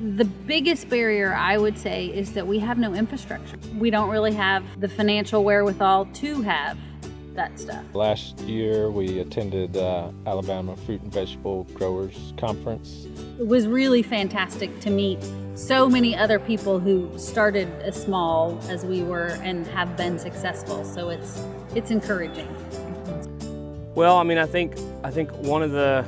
The biggest barrier, I would say, is that we have no infrastructure. We don't really have the financial wherewithal to have that stuff. Last year, we attended uh, Alabama Fruit and Vegetable Growers Conference. It was really fantastic to meet so many other people who started as small as we were and have been successful. So it's it's encouraging. Well, I mean, I think I think one of the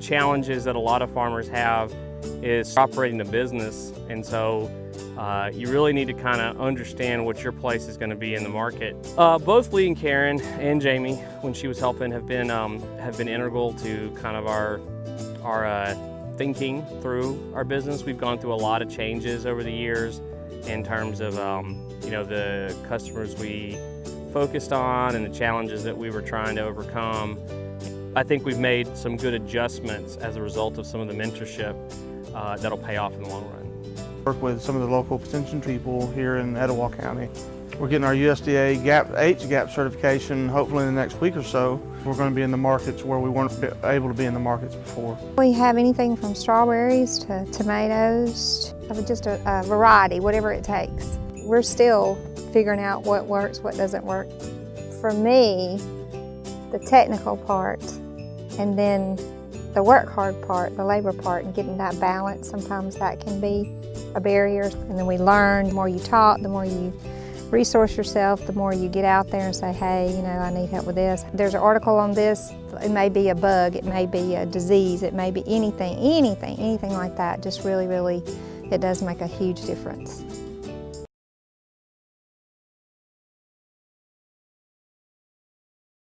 challenges that a lot of farmers have is operating a business, and so uh, you really need to kind of understand what your place is going to be in the market. Uh, both Lee and Karen and Jamie, when she was helping, have been um, have been integral to kind of our our uh, thinking through our business. We've gone through a lot of changes over the years in terms of um, you know the customers we focused on and the challenges that we were trying to overcome. I think we've made some good adjustments as a result of some of the mentorship uh, that'll pay off in the long run. Work with some of the local extension people here in Etowah County. We're getting our USDA GAP, H-GAP certification hopefully in the next week or so. We're going to be in the markets where we weren't able to be in the markets before. We have anything from strawberries to tomatoes, just a, a variety, whatever it takes. We're still figuring out what works, what doesn't work. For me, the technical part and then the work hard part, the labor part, and getting that balance, sometimes that can be a barrier. And then we learn, the more you talk, the more you resource yourself, the more you get out there and say, hey, you know, I need help with this. There's an article on this, it may be a bug, it may be a disease, it may be anything, anything, anything like that. Just really, really, it does make a huge difference.